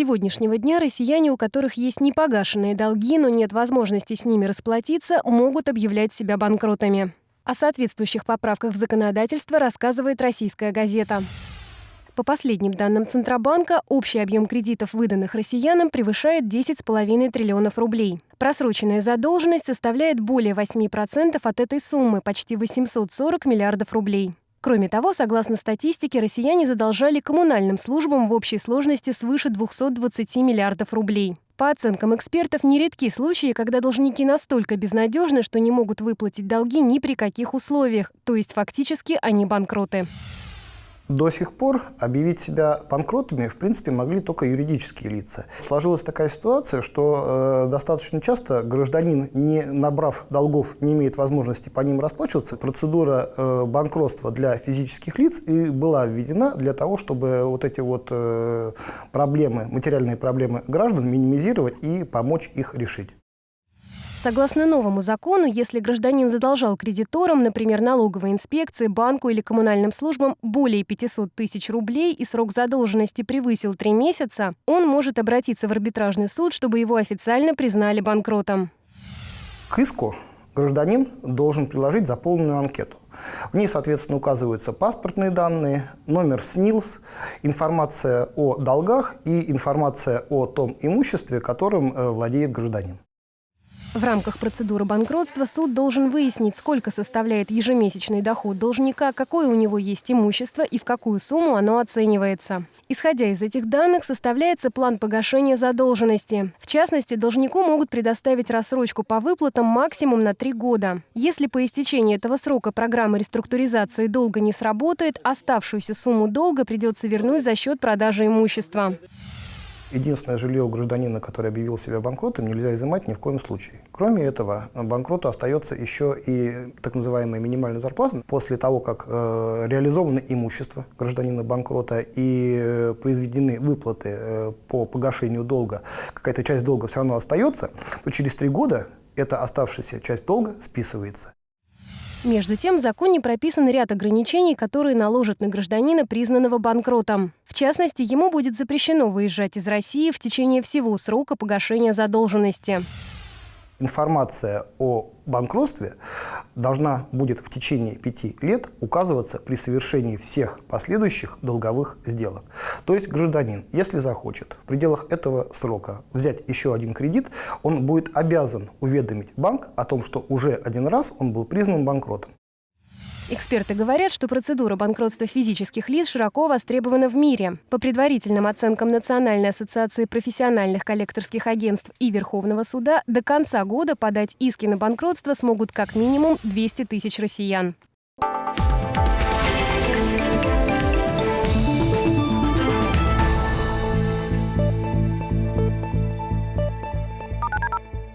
сегодняшнего дня россияне, у которых есть непогашенные долги, но нет возможности с ними расплатиться, могут объявлять себя банкротами. О соответствующих поправках в законодательство рассказывает российская газета. По последним данным Центробанка, общий объем кредитов, выданных россиянам, превышает 10,5 триллионов рублей. Просроченная задолженность составляет более 8% от этой суммы, почти 840 миллиардов рублей. Кроме того, согласно статистике, россияне задолжали коммунальным службам в общей сложности свыше 220 миллиардов рублей. По оценкам экспертов, нередки случаи, когда должники настолько безнадежны, что не могут выплатить долги ни при каких условиях, то есть фактически они банкроты. До сих пор объявить себя банкротами, в принципе, могли только юридические лица. Сложилась такая ситуация, что э, достаточно часто гражданин, не набрав долгов, не имеет возможности по ним расплачиваться. Процедура э, банкротства для физических лиц и была введена для того, чтобы вот эти вот э, проблемы, материальные проблемы граждан минимизировать и помочь их решить. Согласно новому закону, если гражданин задолжал кредиторам, например, налоговой инспекции, банку или коммунальным службам более 500 тысяч рублей и срок задолженности превысил три месяца, он может обратиться в арбитражный суд, чтобы его официально признали банкротом. К иску гражданин должен приложить заполненную анкету. В ней, соответственно, указываются паспортные данные, номер СНИЛС, информация о долгах и информация о том имуществе, которым э, владеет гражданин. В рамках процедуры банкротства суд должен выяснить, сколько составляет ежемесячный доход должника, какое у него есть имущество и в какую сумму оно оценивается. Исходя из этих данных, составляется план погашения задолженности. В частности, должнику могут предоставить рассрочку по выплатам максимум на три года. Если по истечении этого срока программа реструктуризации долга не сработает, оставшуюся сумму долга придется вернуть за счет продажи имущества. Единственное жилье у гражданина, который объявил себя банкротом, нельзя изымать ни в коем случае. Кроме этого, банкроту остается еще и так называемая минимальная зарплата. После того, как э, реализовано имущество гражданина банкрота и э, произведены выплаты э, по погашению долга, какая-то часть долга все равно остается, то через три года эта оставшаяся часть долга списывается. Между тем, в законе прописан ряд ограничений, которые наложат на гражданина, признанного банкротом. В частности, ему будет запрещено выезжать из России в течение всего срока погашения задолженности информация о банкротстве должна будет в течение пяти лет указываться при совершении всех последующих долговых сделок. То есть гражданин, если захочет в пределах этого срока взять еще один кредит, он будет обязан уведомить банк о том, что уже один раз он был признан банкротом. Эксперты говорят, что процедура банкротства физических лиц широко востребована в мире. По предварительным оценкам Национальной ассоциации профессиональных коллекторских агентств и Верховного суда, до конца года подать иски на банкротство смогут как минимум 200 тысяч россиян.